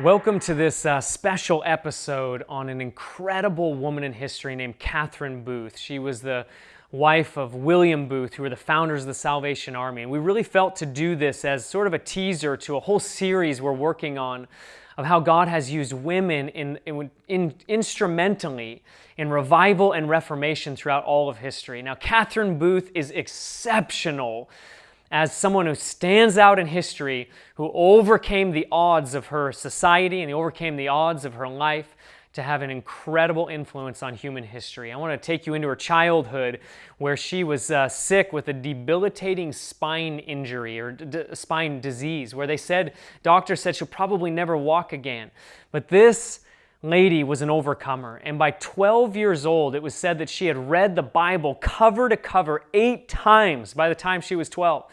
Welcome to this uh, special episode on an incredible woman in history named Catherine Booth. She was the wife of William Booth, who were the founders of the Salvation Army. And we really felt to do this as sort of a teaser to a whole series we're working on of how God has used women in, in, in, instrumentally in revival and reformation throughout all of history. Now, Catherine Booth is exceptional as someone who stands out in history, who overcame the odds of her society and overcame the odds of her life to have an incredible influence on human history. I want to take you into her childhood where she was uh, sick with a debilitating spine injury or spine disease, where they said, doctors said she'll probably never walk again. But this lady was an overcomer. And by 12 years old, it was said that she had read the Bible cover to cover eight times by the time she was 12.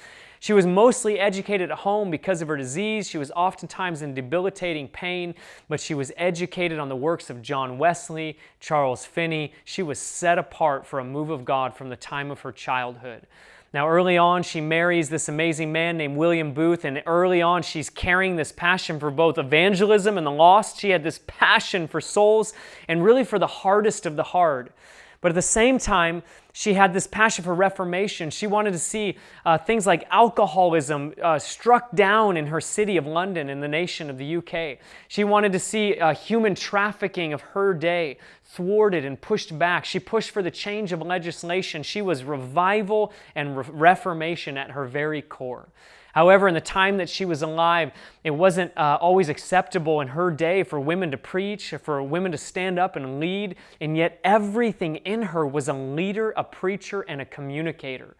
She was mostly educated at home because of her disease. She was oftentimes in debilitating pain, but she was educated on the works of John Wesley, Charles Finney. She was set apart for a move of God from the time of her childhood. Now, early on, she marries this amazing man named William Booth, and early on, she's carrying this passion for both evangelism and the lost. She had this passion for souls and really for the hardest of the hard. But at the same time, she had this passion for reformation. She wanted to see uh, things like alcoholism uh, struck down in her city of London in the nation of the UK. She wanted to see uh, human trafficking of her day thwarted and pushed back. She pushed for the change of legislation. She was revival and re reformation at her very core. However, in the time that she was alive, it wasn't uh, always acceptable in her day for women to preach, for women to stand up and lead, and yet everything in her was a leader, a preacher, and a communicator.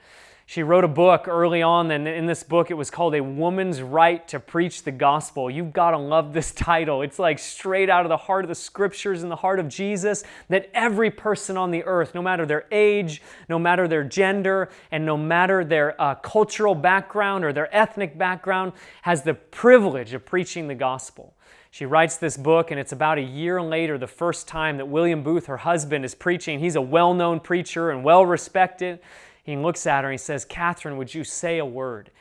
She wrote a book early on, and in this book it was called A Woman's Right to Preach the Gospel. You've got to love this title. It's like straight out of the heart of the scriptures and the heart of Jesus that every person on the earth, no matter their age, no matter their gender, and no matter their uh, cultural background or their ethnic background, has the privilege of preaching the gospel. She writes this book, and it's about a year later, the first time that William Booth, her husband, is preaching. He's a well known preacher and well respected. He looks at her and he says, Catherine, would you say a word?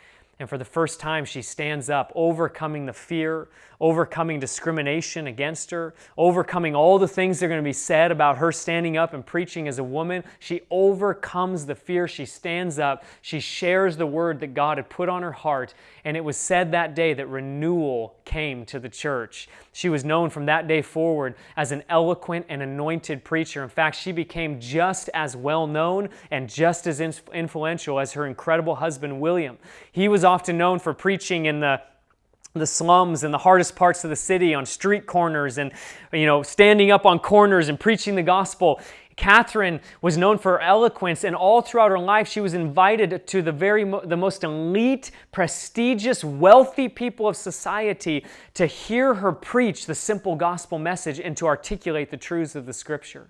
And for the first time, she stands up, overcoming the fear, overcoming discrimination against her, overcoming all the things that are going to be said about her standing up and preaching as a woman. She overcomes the fear. She stands up. She shares the word that God had put on her heart. And it was said that day that renewal came to the church. She was known from that day forward as an eloquent and anointed preacher. In fact, she became just as well known and just as influential as her incredible husband, William. He was often known for preaching in the the slums and the hardest parts of the city on street corners and you know standing up on corners and preaching the gospel. Catherine was known for her eloquence and all throughout her life she was invited to the very the most elite prestigious wealthy people of society to hear her preach the simple gospel message and to articulate the truths of the scripture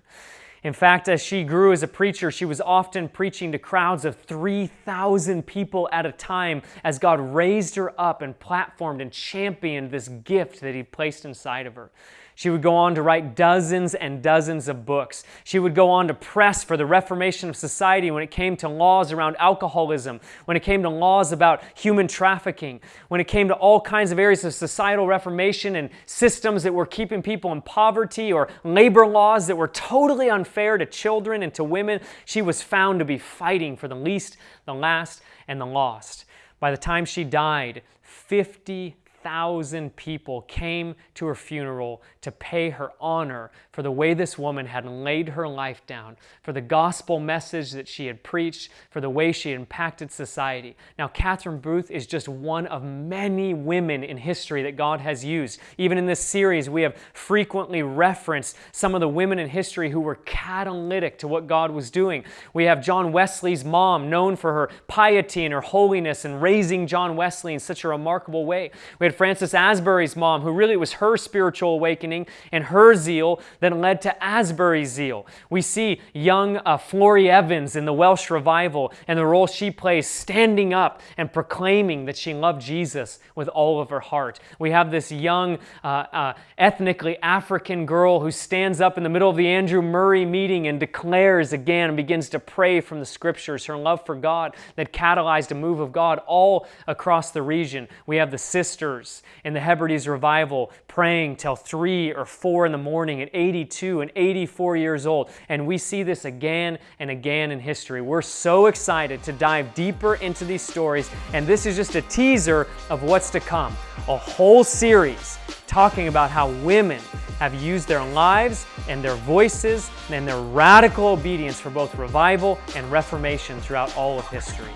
in fact, as she grew as a preacher, she was often preaching to crowds of 3,000 people at a time as God raised her up and platformed and championed this gift that He placed inside of her. She would go on to write dozens and dozens of books. She would go on to press for the reformation of society when it came to laws around alcoholism, when it came to laws about human trafficking, when it came to all kinds of areas of societal reformation and systems that were keeping people in poverty or labor laws that were totally unfair to children and to women. She was found to be fighting for the least, the last, and the lost. By the time she died, 50 thousand people came to her funeral to pay her honor for the way this woman had laid her life down, for the gospel message that she had preached, for the way she impacted society. Now, Catherine Booth is just one of many women in history that God has used. Even in this series, we have frequently referenced some of the women in history who were catalytic to what God was doing. We have John Wesley's mom, known for her piety and her holiness and raising John Wesley in such a remarkable way. We had Francis Asbury's mom, who really was her spiritual awakening and her zeal that led to Asbury's zeal. We see young uh, Evans in the Welsh revival and the role she plays standing up and proclaiming that she loved Jesus with all of her heart. We have this young, uh, uh, ethnically African girl who stands up in the middle of the Andrew Murray meeting and declares again and begins to pray from the scriptures her love for God that catalyzed a move of God all across the region. We have the sisters in the Hebrides revival praying till 3 or 4 in the morning at 82 and 84 years old. And we see this again and again in history. We're so excited to dive deeper into these stories, and this is just a teaser of what's to come. A whole series talking about how women have used their lives and their voices and their radical obedience for both revival and reformation throughout all of history.